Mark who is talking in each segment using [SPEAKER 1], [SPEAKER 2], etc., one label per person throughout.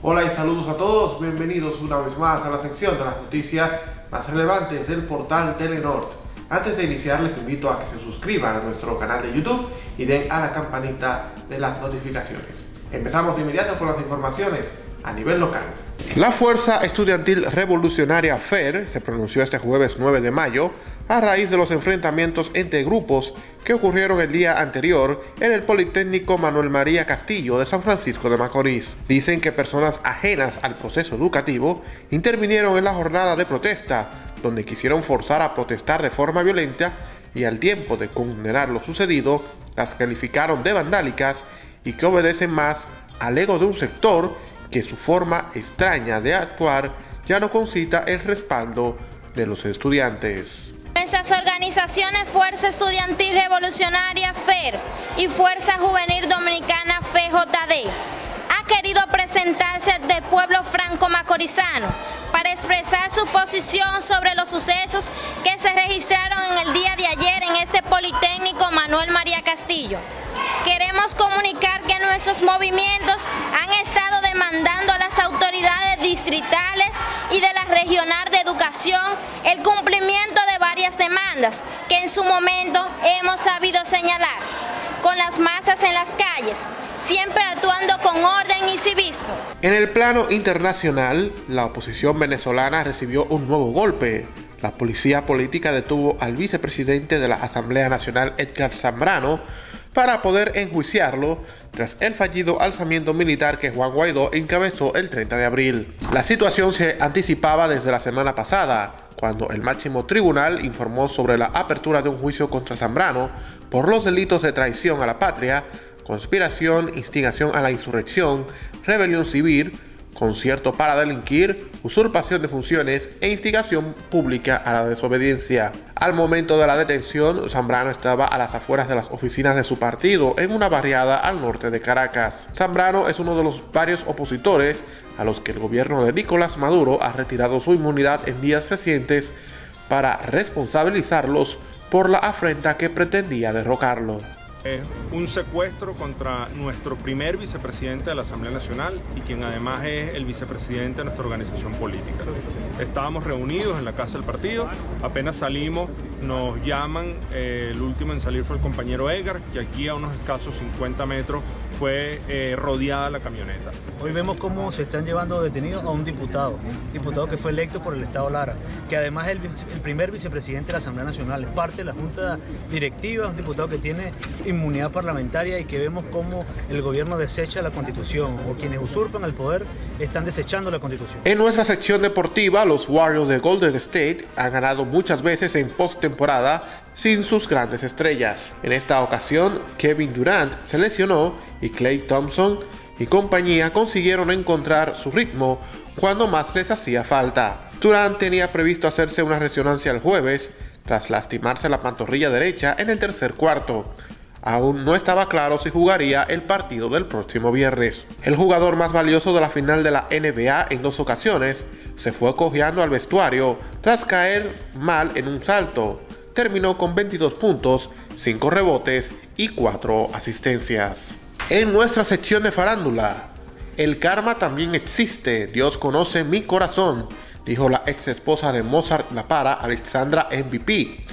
[SPEAKER 1] Hola y saludos a todos, bienvenidos una vez más a la sección de las noticias más relevantes del portal Telenord. Antes de iniciar les invito a que se suscriban a nuestro canal de YouTube y den a la campanita de las notificaciones. Empezamos de inmediato con las informaciones a nivel local. La Fuerza Estudiantil Revolucionaria FER se pronunció este jueves 9 de mayo a raíz de los enfrentamientos entre grupos que ocurrieron el día anterior en el Politécnico Manuel María Castillo de San Francisco de Macorís. Dicen que personas ajenas al proceso educativo intervinieron en la jornada de protesta, donde quisieron forzar a protestar de forma violenta y al tiempo de condenar lo sucedido, las calificaron de vandálicas y que obedecen más al ego de un sector que su forma extraña de actuar ya no concita el respaldo de los estudiantes.
[SPEAKER 2] Nuestras organizaciones Fuerza Estudiantil Revolucionaria FER y Fuerza Juvenil Dominicana FJD ha querido presentarse de pueblo franco-macorizano para expresar su posición sobre los sucesos que se registraron en el día de ayer en este Politécnico Manuel María Castillo. Queremos comunicar que nuestros movimientos han estado demandando a las autoridades distritales y de la regional de educación el cumplimiento de varias demandas que en su momento hemos sabido señalar con las masas en las calles, siempre actuando con orden y civismo.
[SPEAKER 1] En el plano internacional, la oposición venezolana recibió un nuevo golpe. La policía política detuvo al vicepresidente de la Asamblea Nacional, Edgar Zambrano, para poder enjuiciarlo tras el fallido alzamiento militar que Juan Guaidó encabezó el 30 de abril. La situación se anticipaba desde la semana pasada, cuando el máximo tribunal informó sobre la apertura de un juicio contra Zambrano por los delitos de traición a la patria, conspiración, instigación a la insurrección, rebelión civil, concierto para delinquir, usurpación de funciones e instigación pública a la desobediencia. Al momento de la detención, Zambrano estaba a las afueras de las oficinas de su partido en una barriada al norte de Caracas. Zambrano es uno de los varios opositores a los que el gobierno de Nicolás Maduro ha retirado su inmunidad en días recientes para responsabilizarlos por la afrenta que pretendía derrocarlo.
[SPEAKER 3] Es un secuestro contra nuestro primer vicepresidente de la Asamblea Nacional y quien además es el vicepresidente de nuestra organización política. Estábamos reunidos en la casa del partido, apenas salimos, nos llaman, eh, el último en salir fue el compañero Edgar, que aquí a unos escasos 50 metros fue eh, rodeada la camioneta.
[SPEAKER 4] Hoy vemos cómo se están llevando detenidos a un diputado, diputado que fue electo por el Estado Lara, que además es el, el primer vicepresidente de la Asamblea Nacional, es parte de la Junta Directiva, un diputado que tiene inmunidad parlamentaria y que vemos cómo el gobierno desecha la Constitución o quienes usurpan el poder están desechando la Constitución.
[SPEAKER 1] En nuestra sección deportiva, los Warriors de Golden State han ganado muchas veces en postemporada sin sus grandes estrellas. En esta ocasión, Kevin Durant se lesionó y Clay Thompson y compañía consiguieron encontrar su ritmo cuando más les hacía falta. Durant tenía previsto hacerse una resonancia el jueves tras lastimarse la pantorrilla derecha en el tercer cuarto. Aún no estaba claro si jugaría el partido del próximo viernes. El jugador más valioso de la final de la NBA en dos ocasiones se fue cojeando al vestuario tras caer mal en un salto. Terminó con 22 puntos, 5 rebotes y 4 asistencias. En nuestra sección de farándula, el karma también existe, Dios conoce mi corazón, dijo la ex esposa de Mozart La Para, Alexandra MVP,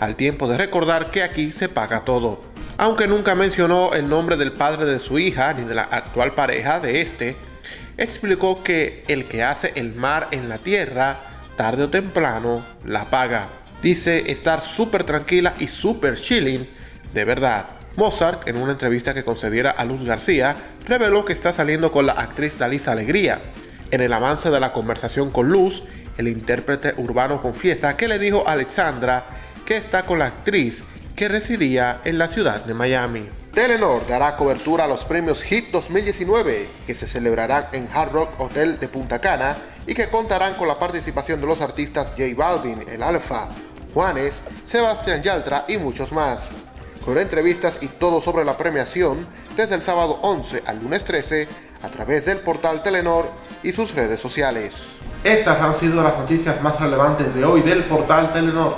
[SPEAKER 1] al tiempo de recordar que aquí se paga todo. Aunque nunca mencionó el nombre del padre de su hija ni de la actual pareja de este, explicó que el que hace el mar en la tierra, tarde o temprano, la paga. Dice estar súper tranquila y súper chilling, de verdad. Mozart, en una entrevista que concediera a Luz García, reveló que está saliendo con la actriz Dalisa Alegría. En el avance de la conversación con Luz, el intérprete urbano confiesa que le dijo a Alexandra que está con la actriz que residía en la ciudad de Miami. Telenor dará cobertura a los premios HIT 2019 que se celebrarán en Hard Rock Hotel de Punta Cana y que contarán con la participación de los artistas J Balvin, El Alfa, Juanes, Sebastián Yaltra y muchos más. Con entrevistas y todo sobre la premiación desde el sábado 11 al lunes 13 a través del portal Telenor y sus redes sociales. Estas han sido las noticias más relevantes de hoy del portal Telenor.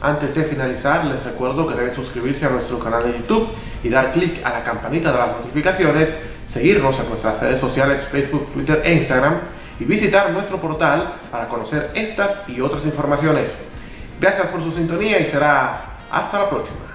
[SPEAKER 1] Antes de finalizar, les recuerdo que deben suscribirse a nuestro canal de YouTube y dar clic a la campanita de las notificaciones seguirnos en nuestras redes sociales Facebook, Twitter e Instagram y visitar nuestro portal para conocer estas y otras informaciones. Gracias por su sintonía y será hasta la próxima.